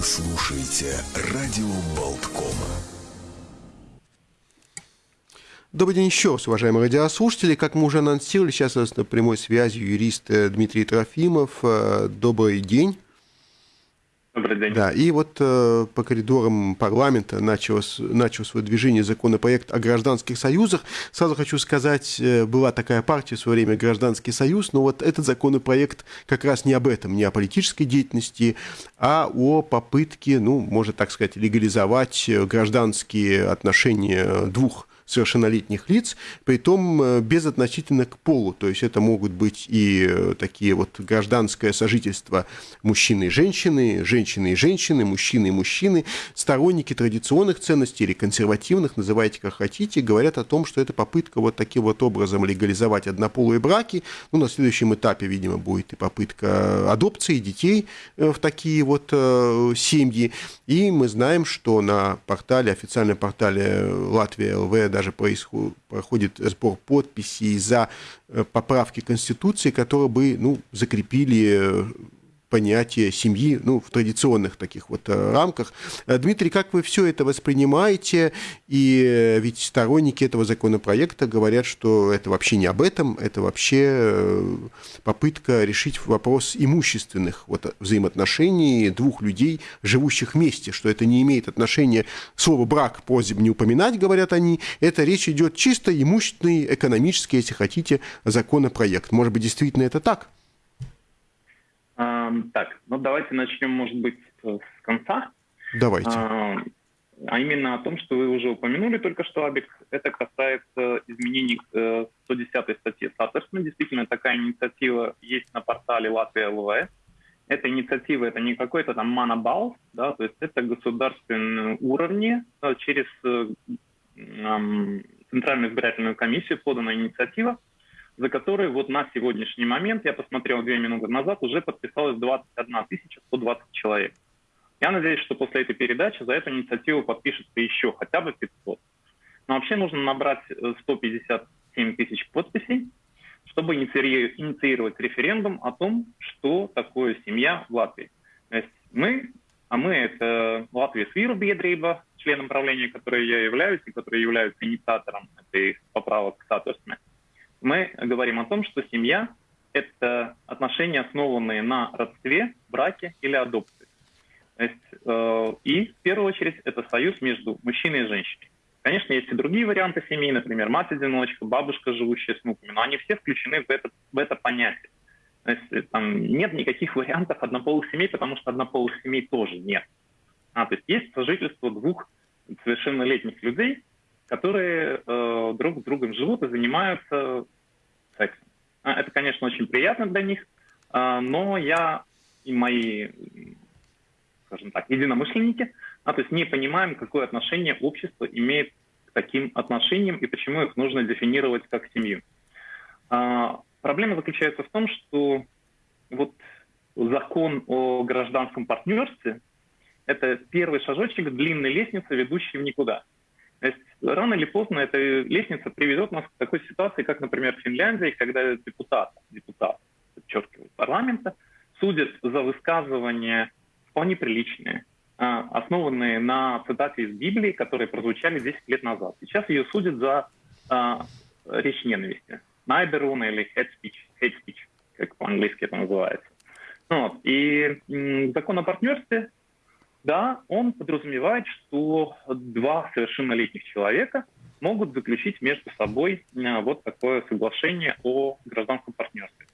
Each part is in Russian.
Вы слушаете радио Болткома. Добрый день еще раз, уважаемые радиослушатели. Как мы уже анонсировали, сейчас у нас на прямой связи юрист э, Дмитрий Трофимов. Э, добрый день. Добрый день. Да, и вот э, по коридорам парламента началось, начал свое движение законопроект о гражданских союзах. Сразу хочу сказать, э, была такая партия в свое время «Гражданский союз», но вот этот законопроект как раз не об этом, не о политической деятельности, а о попытке, ну, можно так сказать, легализовать э, гражданские отношения двух совершеннолетних лиц, при том э, безотносительно к полу. То есть это могут быть и э, такие вот гражданское сожительство мужчины и женщины, женщины и женщины, мужчины и мужчины. Сторонники традиционных ценностей или консервативных, называйте как хотите, говорят о том, что это попытка вот таким вот образом легализовать однополые браки. Ну, на следующем этапе, видимо, будет и попытка адопции детей э, в такие вот семьи. И мы знаем, что на портале, официальном портале Латвия ЛВ, даже проходит сбор подписей за э, поправки Конституции, которые бы ну, закрепили э, понятие семьи ну, в традиционных таких вот э, рамках. Э, Дмитрий, как вы все это воспринимаете? И э, ведь сторонники этого законопроекта говорят, что это вообще не об этом, это вообще попытка решить вопрос имущественных вот, взаимоотношений двух людей, живущих вместе, что это не имеет отношения, слово «брак» просьб не упоминать, говорят они, это речь идет чисто имущественный, экономический, если хотите, законопроект. Может быть, действительно это так? Так, ну давайте начнем, может быть, с конца. Давайте. А именно о том, что вы уже упомянули только что, Абик, это касается изменений к 110 э, статье Саттерсона. Действительно, такая инициатива есть на портале Латвия ЛВ. Эта инициатива это не какой-то там манабал, да, то есть это государственные уровни да, через э, Центральную избирательную комиссию подана инициатива, за который вот на сегодняшний момент, я посмотрел две минуты назад, уже подписалось 21 120 человек. Я надеюсь, что после этой передачи за эту инициативу подпишется еще хотя бы 500. Но вообще нужно набрать 157 э, тысяч подписей, чтобы инициировать референдум о том, что такое семья в Латвии. То есть мы, а мы это Латвия Свиру Бедриба, членом правления, которой я являюсь, и который является инициатором этой поправок к статусме, мы говорим о том, что семья – это отношения, основанные на родстве, браке или адопции. То есть, э, и в первую очередь это союз между мужчиной и женщиной. Конечно, есть и другие варианты семьи, например, мать-одиночка, бабушка, живущая с внуками, но они все включены в это, в это понятие. То есть там нет никаких вариантов однополых семей, потому что однополых семей тоже нет. А, то есть есть сожительство двух совершеннолетних людей, которые э, друг с другом живут и занимаются это, конечно, очень приятно для них, э, но я и мои, скажем так, единомышленники, а, то есть не понимаем, какое отношение общество имеет к таким отношениям и почему их нужно дефинировать как семью. А, проблема заключается в том, что вот закон о гражданском партнерстве – это первый шажочек длинной лестницы, ведущей в никуда. То есть рано или поздно эта лестница приведет нас к такой ситуации, как, например, в Финляндии, когда депутат, депутат, подчеркиваю, парламента судят за высказывания вполне приличные, а, основанные на цитате из Библии, которые прозвучали 10 лет назад. Сейчас ее судят за а, речь ненависти. Найберун или hate speech, hate speech, как по-английски это называется. Вот. И закон о партнерстве да, он подразумевает, что два совершеннолетних человека могут заключить между собой э, вот такое соглашение о гражданском партнерстве.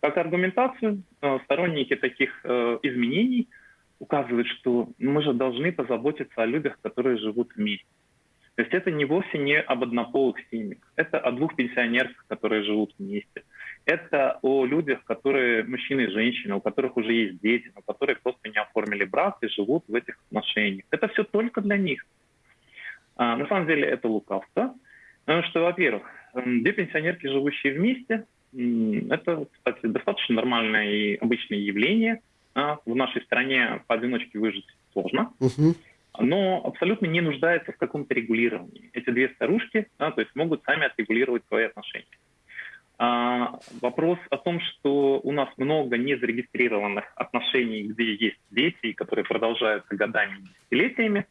Как аргументацию э, сторонники таких э, изменений указывают, что мы же должны позаботиться о людях, которые живут вместе. То есть это не вовсе не об однополых семьях, это о двух пенсионерах, которые живут вместе. Это о людях, которые мужчины и женщины, у которых уже есть дети, но которые просто оформили брак и живут в этих отношениях. Это все только для них. А, на самом деле это лукавство. Потому что, во-первых, две пенсионерки, живущие вместе, это, кстати, достаточно нормальное и обычное явление. А, в нашей стране поодиночке выжить сложно. Uh-huh но абсолютно не нуждается в каком-то регулировании. Эти две старушки да, то есть могут сами отрегулировать свои отношения. А, вопрос о том, что у нас много незарегистрированных отношений, где есть дети, которые продолжаются годами и десятилетиями,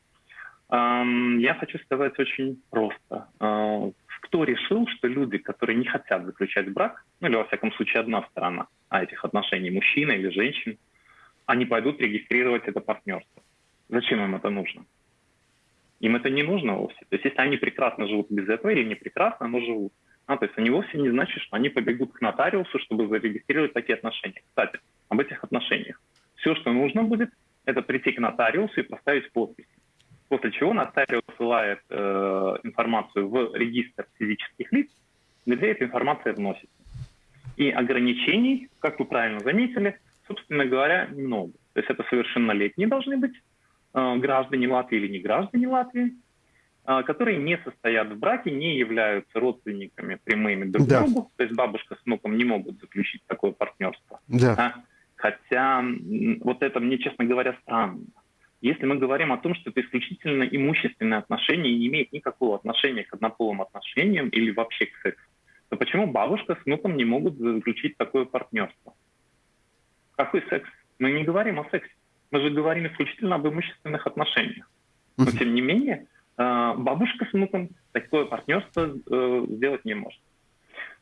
я хочу сказать очень просто. А, кто решил, что люди, которые не хотят заключать брак, ну или во всяком случае одна сторона а этих отношений, мужчина или женщина, они пойдут регистрировать это партнерство? Зачем им это нужно? Им это не нужно вовсе. То есть если они прекрасно живут без этого или не прекрасно, но живут, а, то есть они вовсе не значит, что они побегут к нотариусу, чтобы зарегистрировать такие отношения. Кстати, об этих отношениях. Все, что нужно будет, это прийти к нотариусу и поставить подпись. После чего нотариус ссылает э, информацию в регистр физических лиц, где эта информация вносится. И ограничений, как вы правильно заметили, собственно говоря, много. То есть это совершеннолетние должны быть, Э, граждане Латвии или не граждане Латвии, которые не состоят в браке, не являются родственниками прямыми друг да. другу, то есть бабушка с внуком не могут заключить такое партнерство. Да. А, хотя вот это мне, честно говоря, странно. Если мы говорим о том, что это исключительно имущественные отношения и не имеет никакого отношения к однополым отношениям или вообще к сексу, то почему бабушка с внуком не могут заключить такое партнерство? Какой секс? Мы не говорим о сексе. Мы же говорим исключительно об имущественных отношениях. Но, тем не менее, э, бабушка с внуком такое партнерство э, сделать не может.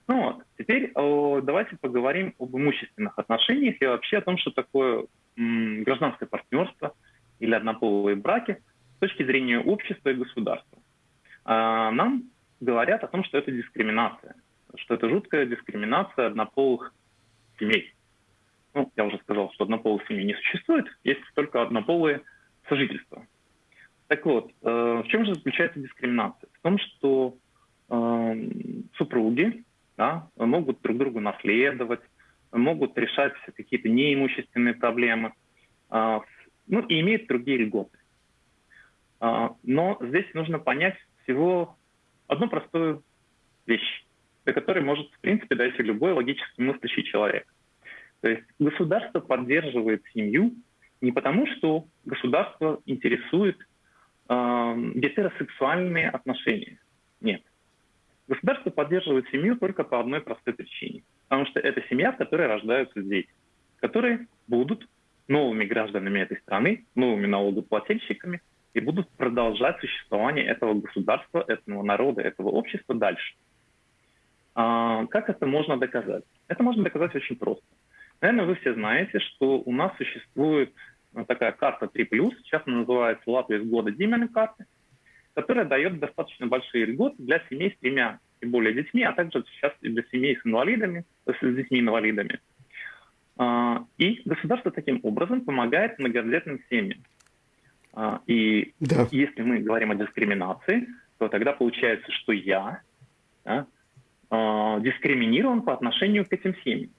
Ну вот, теперь давайте поговорим об имущественных отношениях и вообще о том, что такое гражданское партнерство или однополые браки с точки зрения общества и государства. А, нам говорят о том, что это дискриминация, что это жуткая дискриминация однополых семей ну, я уже сказал, что однополых семей не существует, есть только однополые сожительства. Так вот, э, в чем же заключается дискриминация? В том, что э, супруги да, могут друг другу наследовать, могут решать какие-то неимущественные проблемы, э, ну и имеют другие льготы. Э, но здесь нужно понять всего одну простую вещь, для которой может, в принципе, дать любой логически мыслящий человек. То есть государство поддерживает семью не потому, что государство интересует э, гетеросексуальные отношения. Нет. Государство поддерживает семью только по одной простой причине. Потому что это семья, в которой рождаются дети, которые будут новыми гражданами этой страны, новыми налогоплательщиками и будут продолжать существование этого государства, этого народа, этого общества дальше. А, как это можно доказать? Это можно доказать очень просто. Наверное, вы все знаете, что у нас существует такая карта 3+, сейчас она называется Латвия с года Димена карты, которая дает достаточно большие льготы для семей с тремя и более детьми, а также сейчас и для семей с инвалидами, с детьми-инвалидами. А, и государство таким образом помогает многодетным семьям. А, и да. если мы говорим о дискриминации, то тогда получается, что я да, а, дискриминирован по отношению к этим семьям.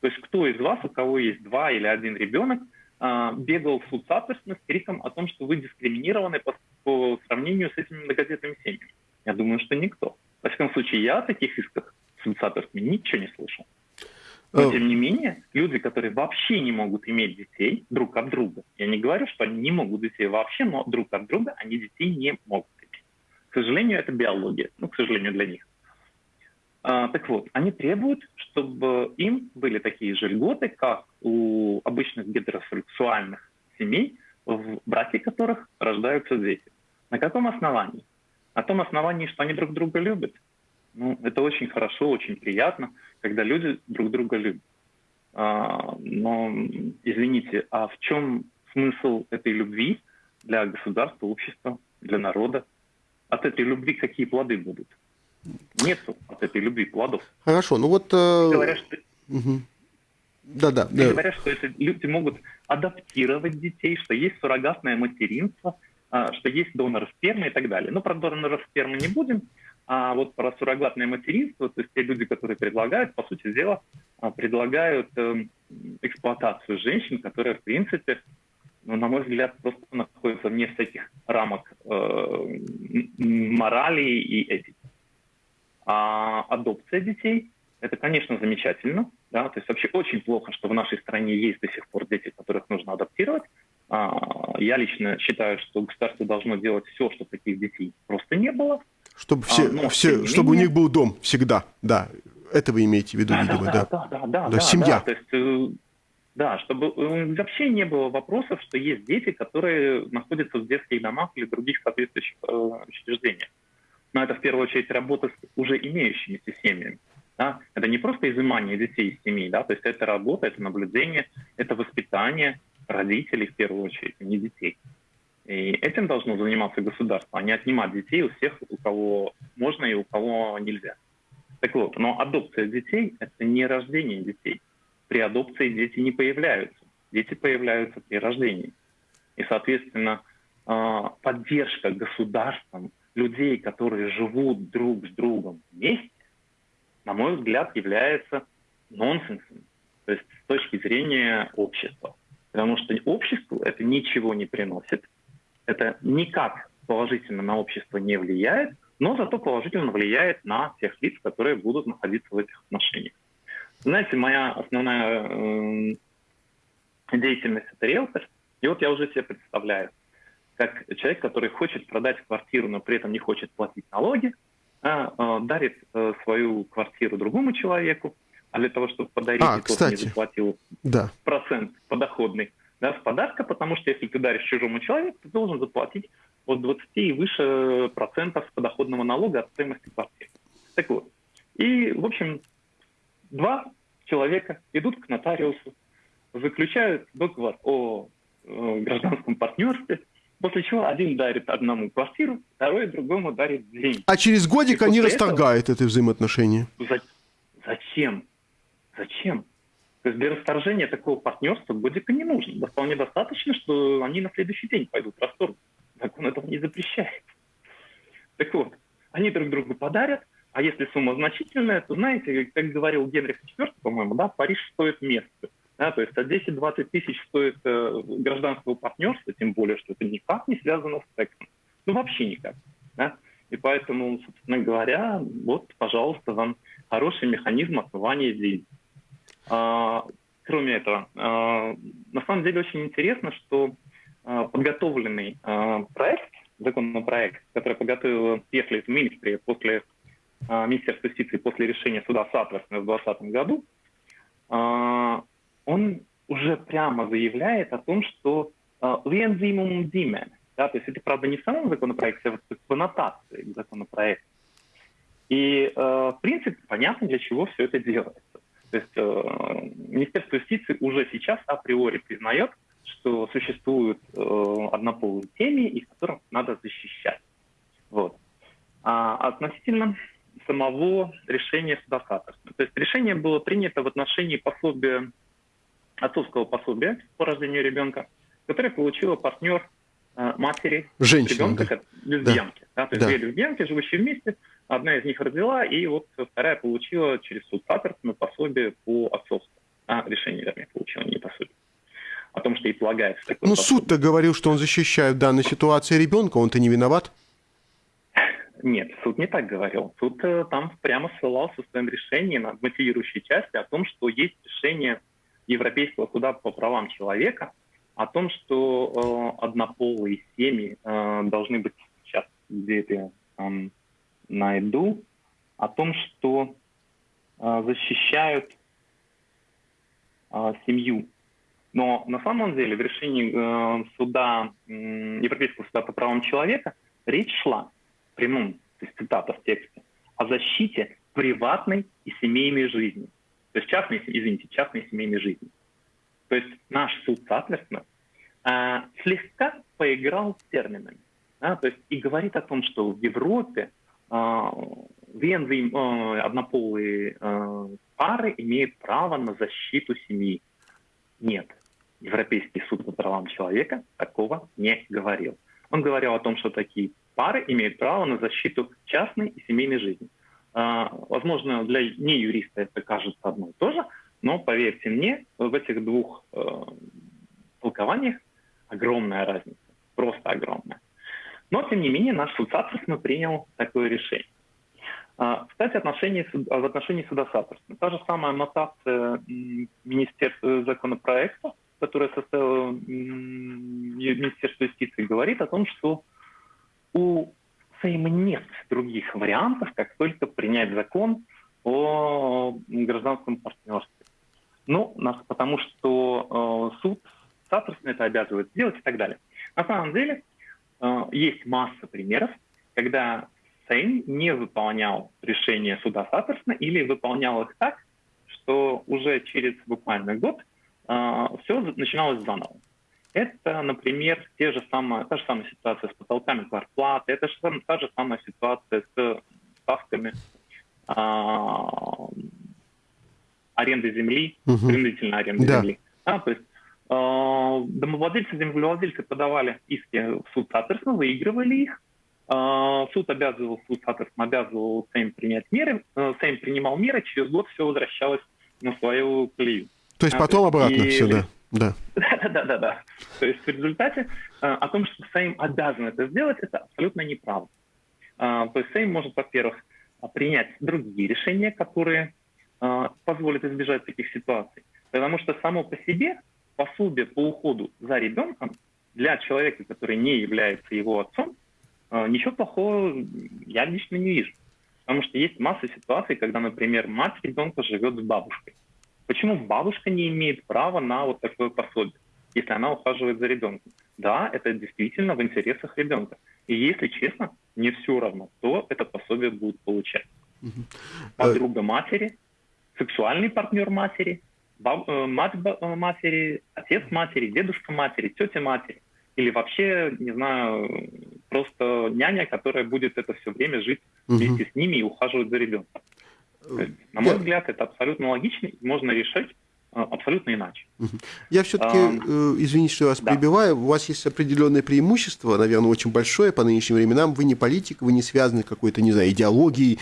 То есть кто из вас, у кого есть два или один ребенок, бегал в суд соответственно с криком о том, что вы дискриминированы по, по сравнению с этими многодетными семьями? Я думаю, что никто. Во всяком случае, я о таких исках в суд ничего не слышал. Но, тем не менее, люди, которые вообще не могут иметь детей друг от друга, я не говорю, что они не могут детей вообще, но друг от друга они детей не могут иметь. К сожалению, это биология, ну, к сожалению, для них. А, так вот, они требуют, чтобы им были такие же льготы, как у обычных гетеросексуальных семей, в браке которых рождаются дети. На каком основании? На том основании, что они друг друга любят. Ну, это очень хорошо, очень приятно, когда люди друг друга любят. А, но, извините, а в чем смысл этой любви для государства, общества, для народа? От этой любви какие плоды будут? Нету от этой любви плодов. Хорошо, ну вот... Э... Говорят, что... Угу. Да, да, да. Говорят, что это люди могут адаптировать детей, что есть суррогатное материнство, а, что есть донор спермы и так далее. Но про донора спермы не будем, а вот про суррогатное материнство, то есть те люди, которые предлагают, по сути дела, а, предлагают эм, эксплуатацию женщин, которые, в принципе, ну, на мой взгляд, просто находятся вне всяких рамок э, морали и этики. А адопция детей – это, конечно, замечательно. Да? То есть вообще очень плохо, что в нашей стране есть до сих пор дети, которых нужно адаптировать. А, я лично считаю, что государство должно делать все, чтобы таких детей просто не было. Чтобы, все, а, все, чтобы менее... у них был дом всегда, да. Это вы имеете в виду, да, видимо, да? Да, да, да. да, да семья. Да, то есть, э, да, чтобы э, вообще не было вопросов, что есть дети, которые находятся в детских домах или других соответствующих э, учреждениях. Но это в первую очередь работа с уже имеющимися семьями. Да? Это не просто изымание детей из семьи, да? то есть это работа, это наблюдение, это воспитание родителей в первую очередь, а не детей. И этим должно заниматься государство, а не отнимать детей у всех, у кого можно и у кого нельзя. Так вот, но адопция детей – это не рождение детей. При адопции дети не появляются. Дети появляются при рождении. И, соответственно, а, поддержка государством людей, которые живут друг с другом вместе, на мой взгляд, является нонсенсом. То есть с точки зрения общества. Потому что обществу это ничего не приносит. Это никак положительно на общество не влияет, но зато положительно влияет на тех лиц, которые будут находиться в этих отношениях. Знаете, моя основная э, деятельность – это риэлтор. И вот я уже себе представляю, как человек, который хочет продать квартиру, но при этом не хочет платить налоги, а, а, дарит а, свою квартиру другому человеку, а для того, чтобы подарить, а, тот кстати, не заплатил да. процент подоходный да, с подарка, потому что если ты даришь чужому человеку, ты должен заплатить от 20 и выше процентов подоходного налога от стоимости квартиры. Так вот. И, в общем, два человека идут к нотариусу, заключают договор о э, гражданском партнерстве, После чего один дарит одному квартиру, второй другому дарит деньги. А через годик они расторгают этого... это взаимоотношения. За... Зачем? Зачем? То есть для расторжения такого партнерства годика не нужно. Да вполне достаточно, что они на следующий день пойдут в расторг. Закон этого не запрещает. Так вот, они друг другу подарят, а если сумма значительная, то, знаете, как говорил Генрих IV, по-моему, да, Париж стоит место. Да, то есть от 10-20 тысяч стоит э, гражданского партнерства, тем более, что это никак не связано с сексом. Ну, вообще никак. Да? И поэтому, собственно говоря, вот, пожалуйста, вам хороший механизм отмывания денег. А, кроме этого, а, на самом деле очень интересно, что а, подготовленный а, проект, законопроект, который подготовил Песлис Министри после а, Министерства юстиции после решения суда Сатверсона в 2020 году, а, он уже прямо заявляет о том, что «вензимум uh, димен», да, то есть это, правда, не в самом законопроекте, а вот в аннотации к. И, э, в принципе, понятно, для чего все это делается. То есть э, Министерство юстиции уже сейчас априори признает, что существуют э, однополые семьи, их которых надо защищать. Вот. А относительно самого решения суда То есть решение было принято в отношении пособия отцовского пособия по рождению ребенка, которое получила партнер э, матери Женщина, ребенка, да. лесбиянки. Да. Да, то есть да. две лесбиянки, живущие вместе, одна из них родила, и вот вторая получила через суд Паттерсона пособие по отцовству. А, решение, вернее, получила, не пособие. О том, что ей полагается такое Ну, суд-то говорил, что он защищает в данной ситуации ребенка, он-то не виноват. Нет, суд не так говорил. Суд э, там прямо ссылался в своем решении на мотивирующей части о том, что есть решение Европейского суда по правам человека о том, что э, однополые семьи э, должны быть сейчас где это э, найду, о том, что э, защищают э, семью. Но на самом деле в решении э, суда, э, Европейского суда по правам человека речь шла, прямом, то есть цитата в тексте, о защите приватной и семейной жизни. То есть частной, извините, частной семейной жизни. То есть наш суд, соответственно, э, слегка поиграл с терминами. Да, то есть и говорит о том, что в Европе э, вензы, э, однополые э, пары имеют право на защиту семьи. Нет, Европейский суд по правам человека такого не говорил. Он говорил о том, что такие пары имеют право на защиту частной и семейной жизни. А, возможно, для неюриста это кажется одно и то же, но поверьте мне, в этих двух э, толкованиях огромная разница, просто огромная. Но, тем не менее, наш суд Саттерсона принял такое решение. А, кстати, отношении, в отношении суда Саттерсона. Та же самая аннотация Министерства законопроекта, которая составила Министерство юстиции, говорит о том, что у Сейма нет других вариантов, как только принять закон о гражданском партнерстве. Ну, потому что э, суд, соответственно, это обязывает сделать и так далее. На самом деле, э, есть масса примеров, когда Сейм не выполнял решения суда соответственно или выполнял их так, что уже через буквально год э, все начиналось заново. Это, например, те же самые, та же самая ситуация с потолками зарплаты, это же, та же самая ситуация с ставками а, аренды земли, угу. принудительной аренды да. земли. А, то есть э, домовладельцы, землевладельцы подавали иски в суд, соответственно, выигрывали их. Э, суд обязывал, суд, соответственно, обязывал Сейм принять меры. Э, Сейм принимал меры, через год все возвращалось на свою колею. То есть а, потом обратно и... все, да? Да. да, да, да, да. То есть в результате э, о том, что Сейм обязан это сделать, это абсолютно неправда. Э, то есть Сейм может, во-первых, принять другие решения, которые э, позволят избежать таких ситуаций. Потому что само по себе пособие по уходу за ребенком для человека, который не является его отцом, э, ничего плохого я лично не вижу. Потому что есть масса ситуаций, когда, например, мать ребенка живет с бабушкой. Почему бабушка не имеет права на вот такое пособие, если она ухаживает за ребенком? Да, это действительно в интересах ребенка. И если честно, не все равно, кто это пособие будет получать. Подруга матери, сексуальный партнер матери, баб, э, мать э, матери, отец матери, дедушка матери, тетя матери. Или вообще, не знаю, просто няня, которая будет это все время жить вместе с ними и ухаживать за ребенком. На мой взгляд, это абсолютно логично, можно решить а, абсолютно иначе. Я все-таки, а, извините, что я вас да. прибиваю, у вас есть определенное преимущество, наверное, очень большое по нынешним временам. Вы не политик, вы не связаны какой-то, не знаю, идеологией,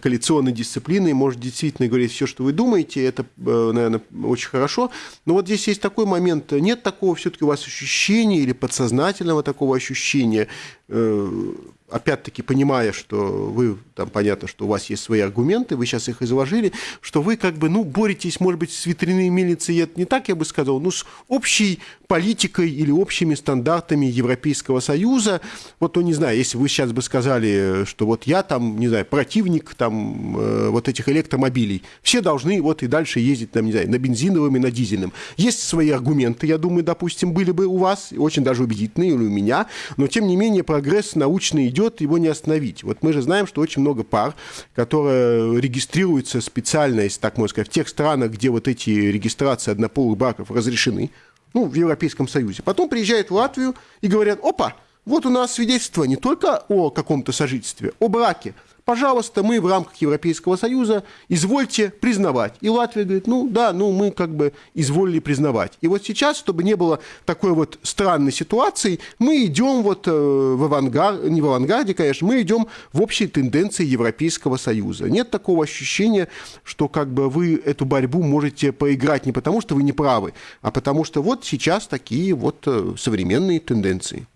коалиционной дисциплиной, может действительно говорить все, что вы думаете, это, э, наверное, очень хорошо. Но вот здесь есть такой момент, нет такого все-таки у вас ощущения или подсознательного такого ощущения, э, опять-таки понимая, что вы, там понятно, что у вас есть свои аргументы, вы сейчас их изложили, что вы как бы, ну, боретесь, может быть, с ветряной мельницей, это не так, я бы сказал, ну, с общей политикой или общими стандартами Европейского Союза. Вот, ну, не знаю, если вы сейчас бы сказали, что вот я там, не знаю, противник там э, вот этих электромобилей, все должны вот и дальше ездить, там, не знаю, на бензиновом и на дизельном. Есть свои аргументы, я думаю, допустим, были бы у вас, очень даже убедительные, или у меня, но, тем не менее, прогресс научный идет, его не остановить. Вот мы же знаем, что очень много пар, которые регистрируются специально, если так можно сказать, в тех странах, где вот эти регистрации однополых браков разрешены, ну, в Европейском Союзе. Потом приезжают в Латвию и говорят, опа, вот у нас свидетельство не только о каком-то сожительстве, о браке, пожалуйста, мы в рамках Европейского Союза, извольте признавать. И Латвия говорит, ну да, ну мы как бы изволили признавать. И вот сейчас, чтобы не было такой вот странной ситуации, мы идем вот э, в авангард, не в авангарде, конечно, мы идем в общей тенденции Европейского Союза. Нет такого ощущения, что как бы вы эту борьбу можете поиграть не потому, что вы не правы, а потому что вот сейчас такие вот э, современные тенденции.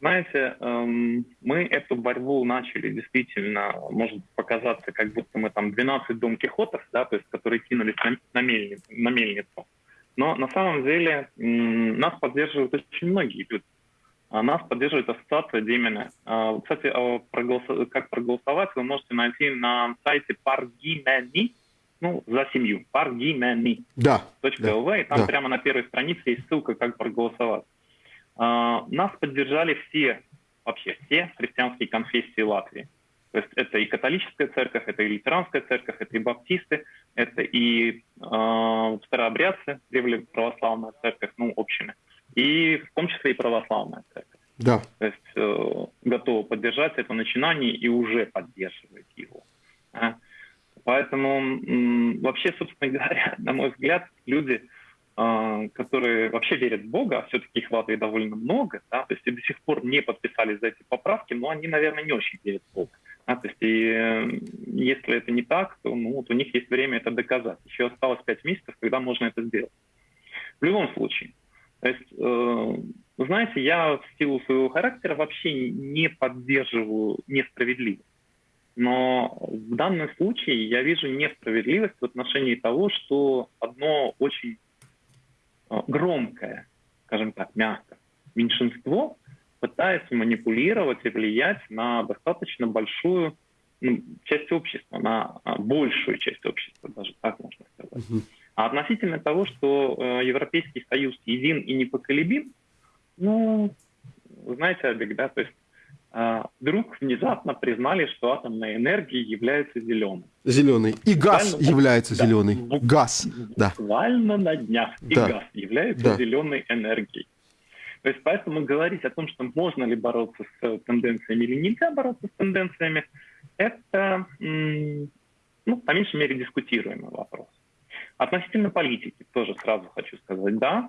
Знаете, эм, мы эту борьбу начали действительно, может показаться, как будто мы там 12 Дон Кихотов, да, то есть, которые кинулись на, мельницу, на мельницу. Но на самом деле нас поддерживают очень многие люди. А нас поддерживает ассоциация Демина. Кстати, а как проголосовать вы можете найти на сайте Паргимени, ну, за семью, Паргимени. Да. .lv, и там да. прямо на первой странице есть ссылка, как проголосовать. А, нас поддержали все, вообще все христианские конфессии Латвии. То есть это и католическая церковь, это и лютеранская церковь, это и баптисты, это и э, старообрядцы, древле православная церковь, ну, общими, и в том числе и православная церковь. Да. То есть э, готова поддержать это начинание и уже поддерживает его. А? Поэтому вообще, собственно говоря, на мой взгляд, люди которые вообще верят в Бога, а все-таки их в Латвии довольно много, да, то есть и до сих пор не подписались за эти поправки, но они, наверное, не очень верят в Бога. Да, то есть и э, если это не так, то ну, вот у них есть время это доказать. Еще осталось пять месяцев, когда можно это сделать. В любом случае, то есть, э, знаете, я в силу своего характера вообще не поддерживаю несправедливость. Но в данном случае я вижу несправедливость в отношении того, что одно очень громкое, скажем так, мягко, меньшинство пытается манипулировать и влиять на достаточно большую ну, часть общества, на а, большую часть общества, даже так можно сказать. А относительно того, что э, Европейский Союз един и непоколебим, ну, знаете, Олег, да, то есть э, вдруг внезапно признали, что атомная энергия является зеленой. Зеленый. И газ Буквально, является да, зеленый. Бу- газ, да. Буквально на днях. И да. газ является да. зеленой энергией. То есть поэтому говорить о том, что можно ли бороться с э, тенденциями или нельзя бороться с тенденциями, это, ну, по меньшей мере, дискутируемый вопрос. Относительно политики тоже сразу хочу сказать, да,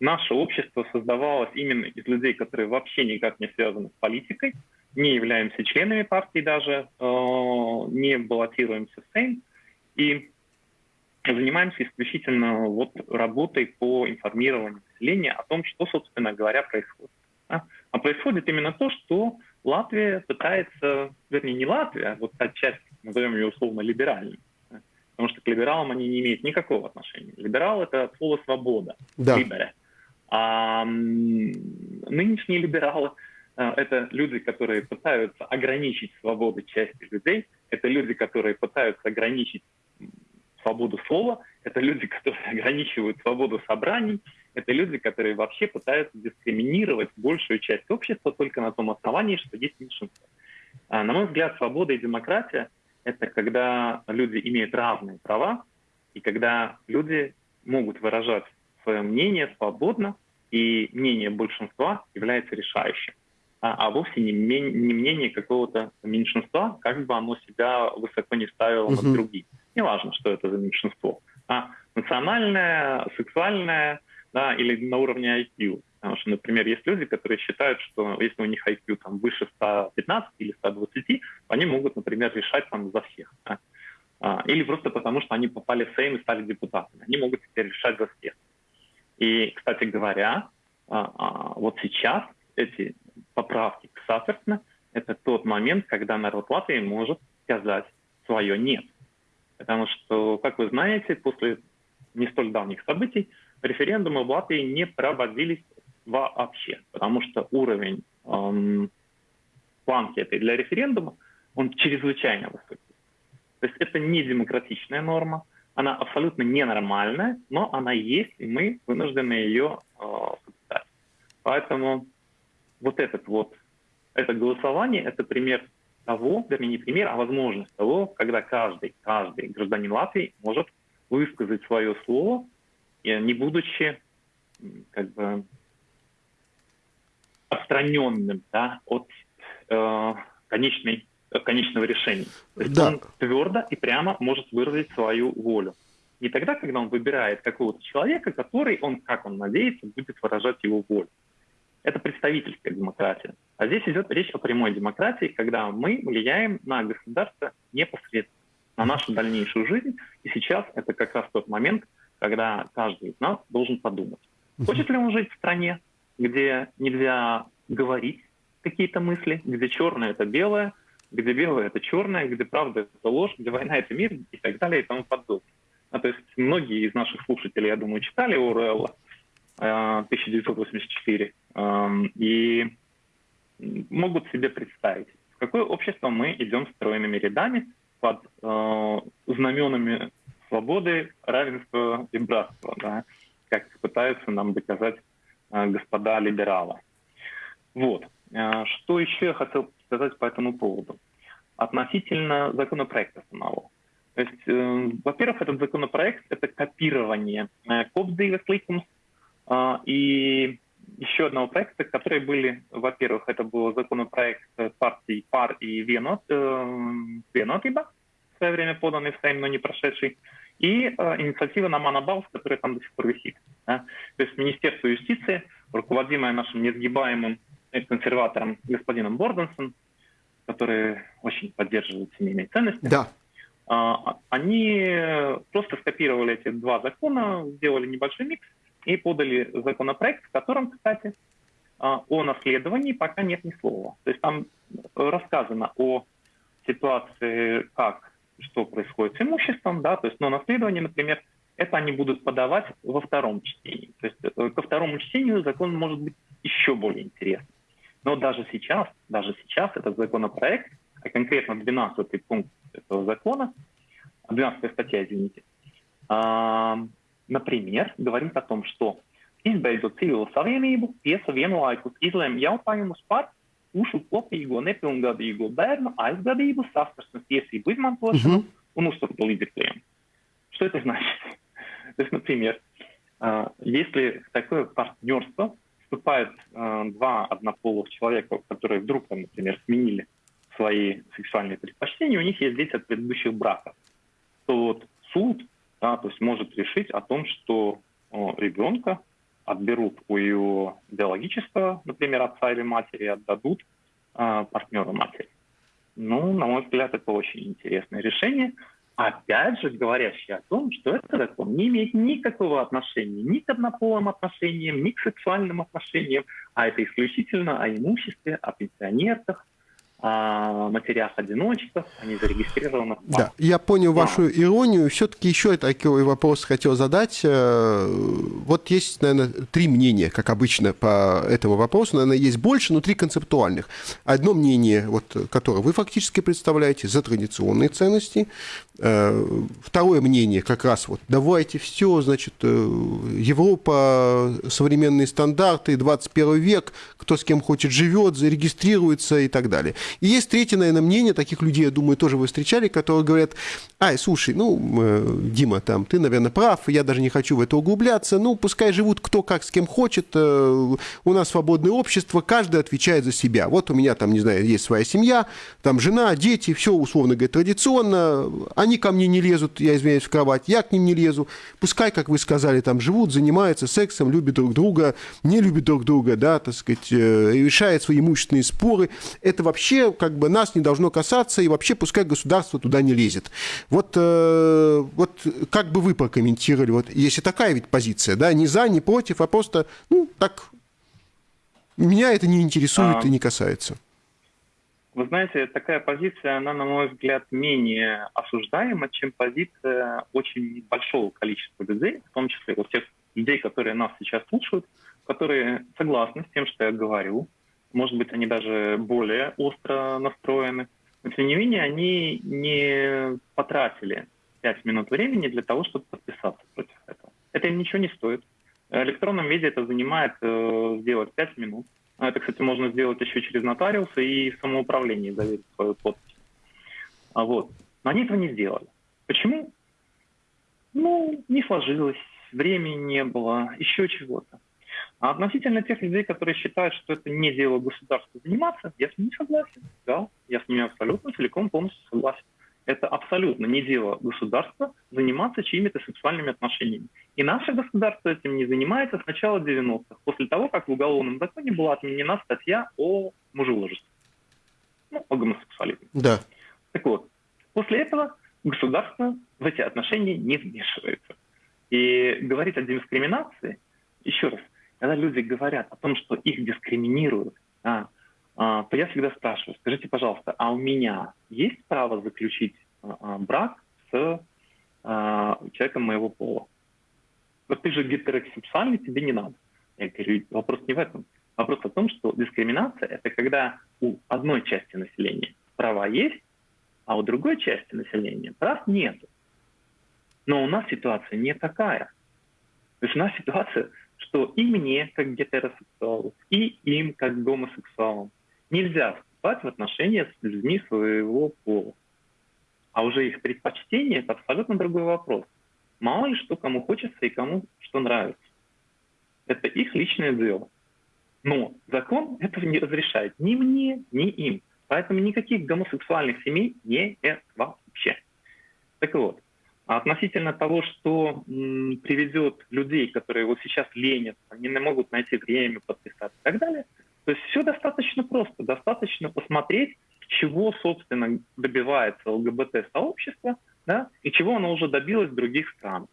наше общество создавалось именно из людей, которые вообще никак не связаны с политикой, не являемся членами партии даже, э, не баллотируемся в Сейм, и занимаемся исключительно вот работой по информированию населения о том, что, собственно говоря, происходит. А происходит именно то, что Латвия пытается, вернее, не Латвия, а вот та часть, назовем ее условно либеральной, потому что к либералам они не имеют никакого отношения. Либерал — это слово «свобода», да. «либере». А нынешние либералы э, — это люди, которые пытаются ограничить свободу части людей, это люди, которые пытаются ограничить свободу слова, это люди, которые ограничивают свободу собраний, это люди, которые вообще пытаются дискриминировать большую часть общества только на том основании, что есть меньшинство. А, на мой взгляд, свобода и демократия это когда люди имеют разные права, и когда люди могут выражать свое мнение свободно, и мнение большинства является решающим, а, а вовсе не, не мнение какого-то меньшинства, как бы оно себя высоко не ставило угу. над другим. Неважно, что это за меньшинство. А национальное, сексуальное да, или на уровне IQ. Потому что, например, есть люди, которые считают, что если у них IQ там, выше 115 или 120, они могут, например, решать там за всех. Да? А, или просто потому, что они попали в Сейм и стали депутатами. Они могут теперь решать за всех. И, кстати говоря, а, а, вот сейчас эти поправки к Саферсна – это тот момент, когда народ Латвии может сказать свое «нет». Потому что, как вы знаете, после не столь давних событий референдумы в Латвии не проводились вообще, потому что уровень эм, планки этой для референдума, он чрезвычайно высокий. То есть это не демократичная норма, она абсолютно ненормальная, но она есть, и мы вынуждены ее э, соблюдать. Поэтому вот этот вот, это голосование, это пример того, вернее не пример, а возможность того, когда каждый, каждый гражданин Латвии может высказать свое слово, не будучи как бы отстраненным да, от э, конечной, конечного решения. То есть да. он твердо и прямо может выразить свою волю. Не тогда, когда он выбирает какого-то человека, который он, как он надеется, будет выражать его волю. Это представительская демократия. А здесь идет речь о прямой демократии, когда мы влияем на государство непосредственно, на нашу дальнейшую жизнь. И сейчас это как раз тот момент, когда каждый из нас должен подумать, хочет ли он жить в стране, где нельзя говорить какие-то мысли, где черное это белое, где белое это черное, где правда это ложь, где война это мир и так далее и тому подобное. А, то есть многие из наших слушателей, я думаю, читали Оруэлла э, 1984 э, и могут себе представить, в какое общество мы идем стройными рядами под э, знаменами свободы, равенства и братства, да, как пытаются нам доказать Э, господа либералы. Вот. Что еще я хотел сказать по этому поводу? Относительно законопроекта самого. То есть, э, во-первых, этот законопроект – это копирование э, Копсдейвес Ликумс э, и еще одного проекта, которые были, во-первых, это был законопроект партий ПАР и Венот, э, Венотиба, в свое время поданный в Сейм, но не прошедший, и э, инициатива Намана Баус, которая там до сих пор висит. Да? То есть Министерство юстиции, руководимое нашим несгибаемым консерватором господином Борденсом, который очень поддерживает семейные ценности, да. э, они просто скопировали эти два закона, сделали небольшой микс и подали законопроект, в котором, кстати, э, о наследовании пока нет ни слова. То есть там рассказано о ситуации, как что происходит с имуществом, да, то есть, но наследование, например, это они будут подавать во втором чтении. То есть э, ко второму чтению закон может быть еще более интересным. Но даже сейчас, даже сейчас этот законопроект конкретно 12 пункт этого закона, 12 статья, извините, например, говорит о том, что izbeidot civilu savienību, tiesa vienlaikus izlēma jautājumus par ušu kopīgo nepilngadīgo bērnu aizgadību, saskarsmes tiesību izmantošanu uh -huh. un uzturu līdzekļiem. Что это значит? То есть, например, если в такое партнерство вступают два однополых человека, которые вдруг, там, например, сменили свои сексуальные предпочтения, у них есть дети от предыдущих браков, то вот суд да, то есть может решить о том, что ребенка отберут у его биологического, например, отца или матери, отдадут э, партнеру матери. Ну, на мой взгляд, это очень интересное решение. Опять же, говорящее о том, что этот закон не имеет никакого отношения ни к однополым отношениям, ни к сексуальным отношениям, а это исключительно о имуществе, о пенсионерах, о матерях-одиночках, они зарегистрированы. Да, я понял вашу иронию. Все-таки еще такой вопрос хотел задать. Э, вот есть, наверное, три мнения, как обычно, по этому вопросу. Наверное, есть больше, но три концептуальных. Одно мнение, вот, которое вы фактически представляете, за традиционные ценности. Э, второе мнение, как раз вот, давайте все, значит, э, Европа, современные стандарты, 21 век, кто с кем хочет живет, зарегистрируется и так далее. И есть третье, наверное, мнение, таких людей, я думаю, тоже вы встречали, которые говорят, ай, слушай, ну, э, Дима, там, ты, наверное, прав, я даже не хочу в это углубляться, ну, пускай живут кто как с кем хочет, э, у нас свободное общество, каждый отвечает за себя. Вот у меня там, не знаю, есть своя семья, там жена, дети, все, условно говоря, традиционно, они ко мне не лезут, я извиняюсь, в кровать, я к ним не лезу, пускай, как вы сказали, там живут, занимаются сексом, любят друг друга, не любят друг друга, да, так сказать, э, решают свои имущественные споры. Это вообще как бы нас не должно касаться, и вообще пускай государство туда не лезет. Вот, э, вот как бы вы прокомментировали, вот если такая ведь позиция, да, не за, не против, а просто, ну, так, меня это не интересует а... и не касается. Вы знаете, такая позиция, она, на мой взгляд, менее осуждаема, чем позиция очень большого количества людей, в том числе вот тех людей, которые нас сейчас слушают, которые согласны с тем, что я говорю, может быть, они даже более остро настроены. Но, тем не менее, они не потратили 5 минут времени для того, чтобы подписаться против этого. Это им ничего не стоит. В электронном виде это занимает э, сделать 5 минут. А это, кстати, можно сделать еще через нотариуса и в заверить свою подпись. А вот. Но они этого не сделали. Почему? Ну, не сложилось, времени не было, еще чего-то. А относительно тех людей, которые считают, что это не дело государства заниматься, я с ними согласен. Да, я с ними абсолютно целиком полностью согласен. Это абсолютно не дело государства заниматься чьими-то сексуальными отношениями. И наше государство этим не занимается с начала 90-х, после того, как в уголовном законе была отменена статья о мужеложестве. Ну, о гомосексуализме. Да. Так вот, после этого государство в эти отношения не вмешивается. И говорить о дискриминации, еще раз, когда люди говорят о том, что их дискриминируют, а, а, то я всегда спрашиваю, скажите, пожалуйста, а у меня есть право заключить а, а брак с человеком моего пола? Вот ты же гетеросексуальный, тебе не надо. Я говорю, вопрос не в этом. Вопрос о том, что дискриминация – это когда у одной части населения права есть, а у другой части населения прав нет. Но у нас ситуация не такая. То есть у нас ситуация что и мне, как гетеросексуалу, и им, как гомосексуалам, нельзя вступать в отношения с людьми своего пола. А уже их предпочтение – это абсолютно другой вопрос. Мало ли что кому хочется и кому что нравится. Это их личное дело. Но закон этого не разрешает ни мне, ни им. Поэтому никаких гомосексуальных семей не вообще. Так вот, относительно того, что приведет людей, которые вот сейчас ленятся, они не могут найти время подписаться и так далее, то есть все достаточно просто. Достаточно посмотреть, чего, собственно, добивается ЛГБТ-сообщество, да, и чего оно уже добилось в других странах.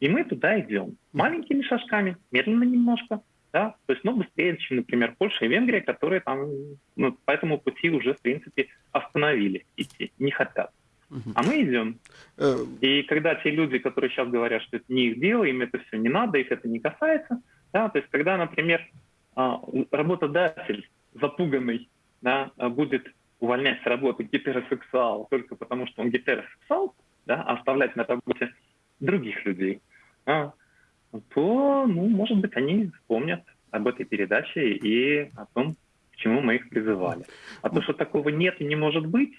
И мы туда идем. Маленькими шажками, медленно немножко, да, то есть, но быстрее, чем, например, Польша и Венгрия, которые там ну, по этому пути уже, в принципе, остановились идти, не хотят. А мы идем. Э, и когда те люди, которые сейчас говорят, что это не их дело, им это все не надо, их это не касается, да, то есть когда, например, а, работодатель запуганный да, будет увольнять с работы гетеросексуала только потому, что он гетеросексуал, да, а оставлять на работе других людей, а, то, ну, может быть, они вспомнят об этой передаче и о том, к чему мы их призывали. А то, что такого нет и не может быть,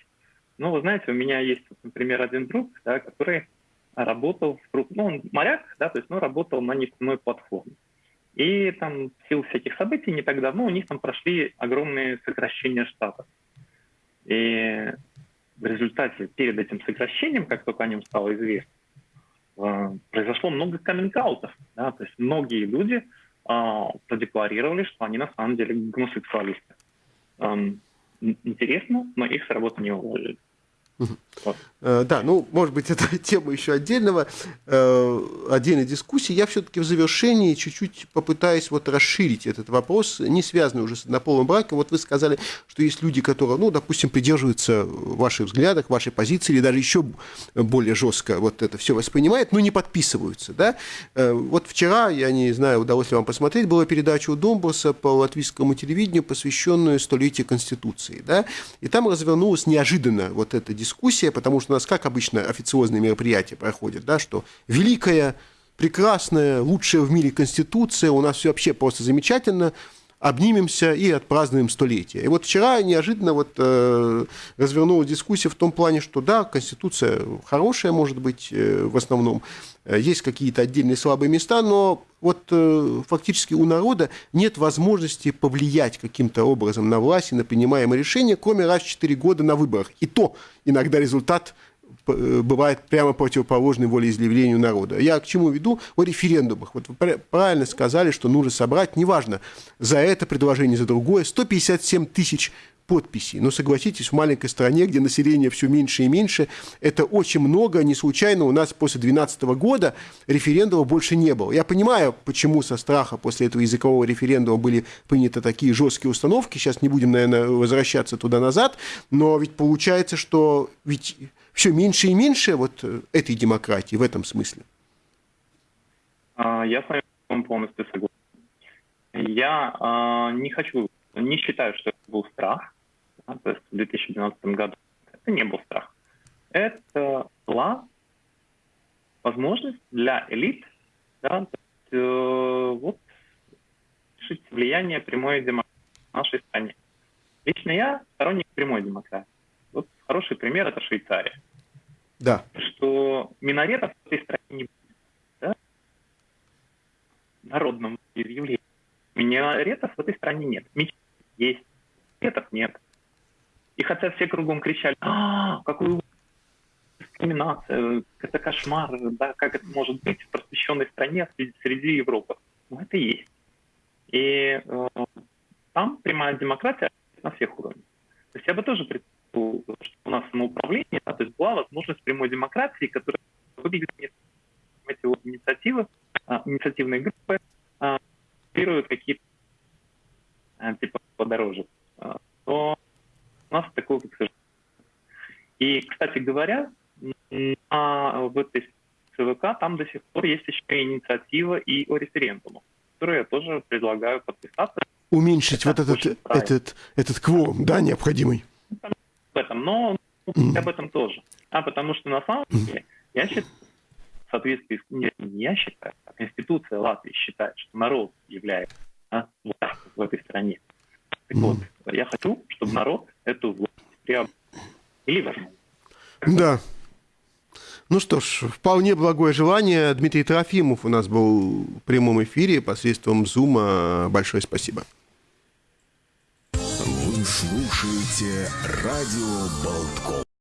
ну, вы знаете, у меня есть, например, один друг, да, который работал, в, ну, он моряк, да, то есть, ну, работал на нефтяной платформе. И там в силу всяких событий не так давно у них там прошли огромные сокращения штатов. И в результате перед этим сокращением, как только о нем стало известно, э, произошло много каминг-аутов. Да? То есть многие люди э, продекларировали, что они на самом деле гомосексуалисты. Эм, интересно, но их с работы не уволили. Вот. Э, да, ну, может быть, это тема еще отдельного, э, отдельной дискуссии. Я все-таки в завершении чуть-чуть попытаюсь вот расширить этот вопрос, не связанный уже с однополым браком. Вот вы сказали, что есть люди, которые, ну, допустим, придерживаются ваших взглядов, вашей позиции, или даже еще более жестко вот это все воспринимают, но не подписываются, да. Э, вот вчера, я не знаю, удалось ли вам посмотреть, была передача у Домбурса по латвийскому телевидению, посвященную столетию Конституции, да, и там развернулась неожиданно вот эта дискуссия, потому что у нас, как обычно, официозные мероприятия проходят, да, что великая, прекрасная, лучшая в мире Конституция, у нас все вообще просто замечательно, обнимемся и отпразднуем столетие. И вот вчера неожиданно вот, э, развернулась дискуссия в том плане, что да, Конституция хорошая, может быть, э, в основном, э, есть какие-то отдельные слабые места, но вот э, фактически у народа нет возможности повлиять каким-то образом на власть и на принимаемые решения, кроме раз в 4 года на выборах. И то иногда результат бывает прямо противоположной волеизъявлению народа. Я к чему веду? О референдумах. Вот вы правильно сказали, что нужно собрать, неважно, за это предложение, за другое, 157 тысяч подписей. Но согласитесь, в маленькой стране, где население все меньше и меньше, это очень много. Не случайно у нас после 2012 года референдума больше не было. Я понимаю, почему со страха после этого языкового референдума были приняты такие жесткие установки. Сейчас не будем, наверное, возвращаться туда-назад. Но ведь получается, что ведь все меньше и меньше вот э, этой демократии в этом смысле. А, я с вами полностью согласен. Я а, не хочу, не считаю, что это был страх. Да, то есть в 2012 году это не был страх. Это была возможность для элит да, есть, э, вот, решить влияние прямой демократии в нашей стране. Лично я сторонник прямой демократии. Хороший пример – это Швейцария. Да. Что минаретов в этой стране не будет. Да? Народном изъявлении. Минаретов в этой стране нет. Мечет есть. Минаретов нет. И хотя все кругом кричали, а, какую дискриминация, это кошмар, да, как это может быть в просвещенной стране среди Европы. Ну, это есть. И э, там прямая демократия на всех уровнях. То есть я бы тоже что у нас самоуправление, да, то есть была возможность прямой демократии, которая выглядит эти вот инициативы, а, инициативные группы а, какие-то а, типа подороже, а, то у нас такого, к сожалению. И, кстати говоря, а, в этой ЦВК там до сих пор есть еще инициатива и о референдуме, которую я тоже предлагаю подписаться. Уменьшить Это вот этот, этот, этот кворум, да, необходимый? Но ну, об этом тоже. А потому что на самом деле, я считаю, в соответствии с... Не, не я считаю, а Конституция Латвии считает, что народ является а, властью в этой стране. Так вот, я хочу, чтобы народ эту власть приобрел. Или возьму. Да. Ну что ж, вполне благое желание. Дмитрий Трофимов у нас был в прямом эфире посредством Зума. Большое спасибо. Слушаете радио Болтком.